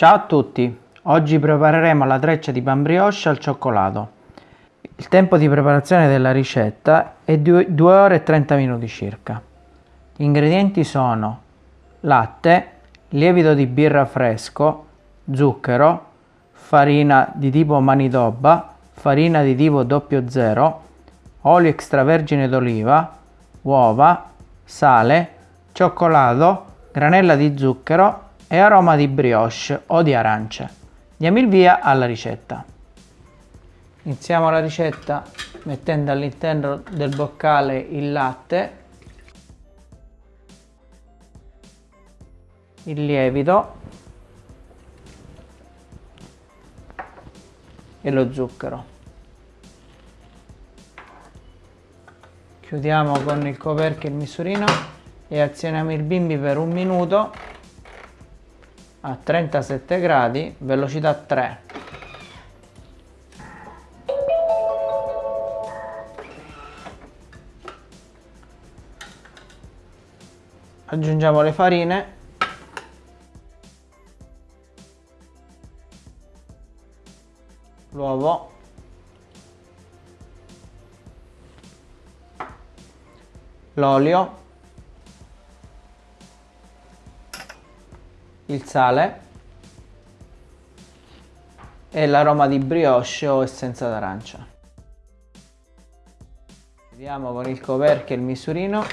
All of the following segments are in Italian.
Ciao a tutti, oggi prepareremo la treccia di pan brioche al cioccolato. Il tempo di preparazione della ricetta è 2 ore e 30 minuti circa. Gli ingredienti sono latte, lievito di birra fresco, zucchero, farina di tipo manitoba, farina di tipo 00, olio extravergine d'oliva, uova, sale, cioccolato, granella di zucchero e aroma di brioche o di arance. Diamo il via alla ricetta. Iniziamo la ricetta mettendo all'interno del boccale il latte, il lievito e lo zucchero. Chiudiamo con il coperchio il misurino e azioniamo il bimbi per un minuto a 37 gradi, velocità 3. Aggiungiamo le farine. L'uovo. L'olio. Il sale e l'aroma di brioche o essenza d'arancia. Chiudiamo con il coperchio il misurino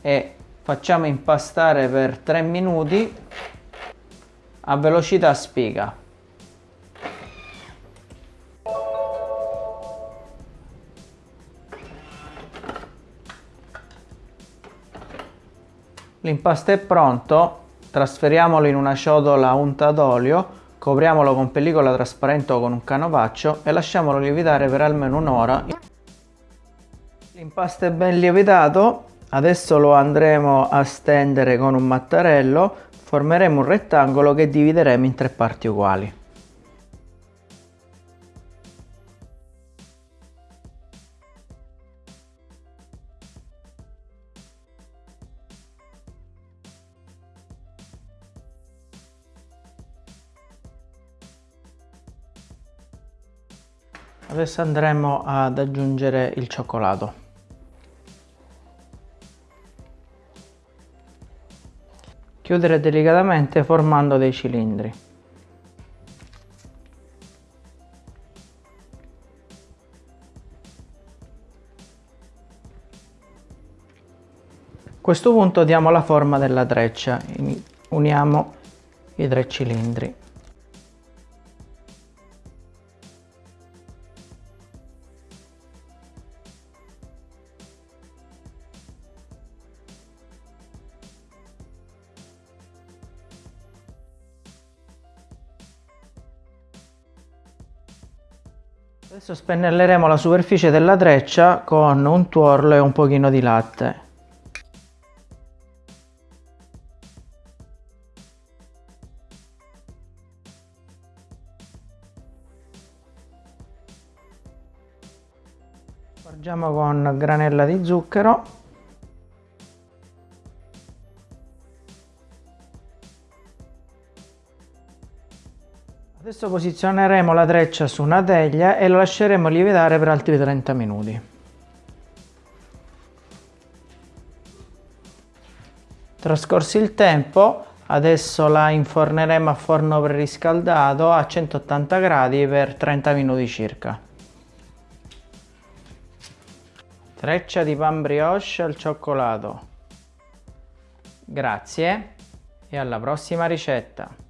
e facciamo impastare per 3 minuti a velocità spiga. L'impasto è pronto, Trasferiamolo in una ciotola unta d'olio, copriamolo con pellicola trasparente o con un canovaccio e lasciamolo lievitare per almeno un'ora. L'impasto è ben lievitato, adesso lo andremo a stendere con un mattarello, formeremo un rettangolo che divideremo in tre parti uguali. Adesso andremo ad aggiungere il cioccolato. Chiudere delicatamente formando dei cilindri. A questo punto diamo la forma della treccia, uniamo i tre cilindri. Adesso spennelleremo la superficie della treccia con un tuorlo e un pochino di latte. Spargiamo con granella di zucchero Adesso posizioneremo la treccia su una teglia e lo lasceremo lievitare per altri 30 minuti. Trascorso il tempo, adesso la inforneremo a forno preriscaldato a 180 gradi per 30 minuti circa. Treccia di pan brioche al cioccolato. Grazie e alla prossima ricetta!